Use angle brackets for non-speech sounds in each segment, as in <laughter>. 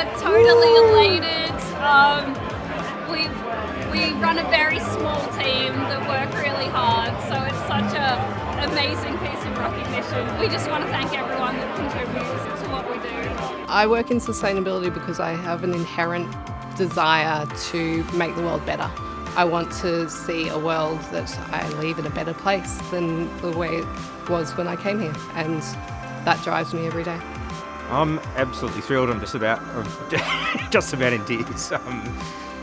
We're totally elated. Um, we we run a very small team that work really hard, so it's such a amazing piece of recognition. We just want to thank everyone that contributes to what we do. I work in sustainability because I have an inherent desire to make the world better. I want to see a world that I leave in a better place than the way it was when I came here, and that drives me every day. I'm absolutely thrilled. I'm just about, <laughs> just about in tears. Um,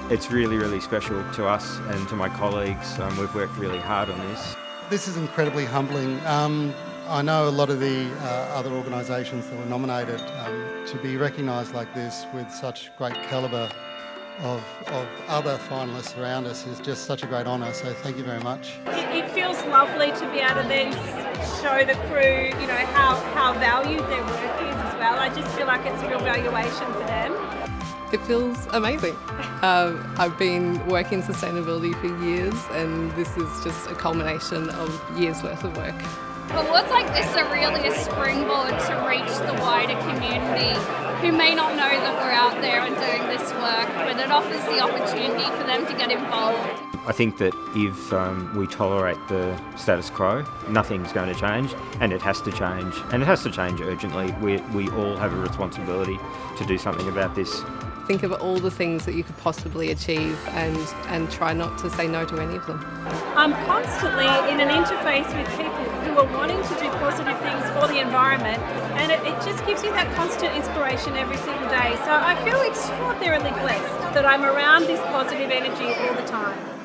it's really, really special to us and to my colleagues. Um, we've worked really hard on this. This is incredibly humbling. Um, I know a lot of the uh, other organisations that were nominated um, to be recognised like this with such great calibre of, of other finalists around us is just such a great honour, so thank you very much. It, it, feels lovely to be able to then show the crew, you know, how, how valued their work is as well. I just feel like it's a real valuation for them. It feels amazing. Um, I've been working sustainability for years and this is just a culmination of years worth of work. Awards like this are really a springboard to reach the wider community who may not know that we're out there and doing this work, but it offers the opportunity for them to get involved. I think that if um, we tolerate the status quo, nothing's going to change, and it has to change, and it has to change urgently. We, we all have a responsibility to do something about this. Think of all the things that you could possibly achieve and, and try not to say no to any of them. I'm constantly in an interface with people who are wanting to do positive things for the environment and it, it just gives you that constant inspiration every single day. So I feel extraordinarily blessed that I'm around this positive energy all the time.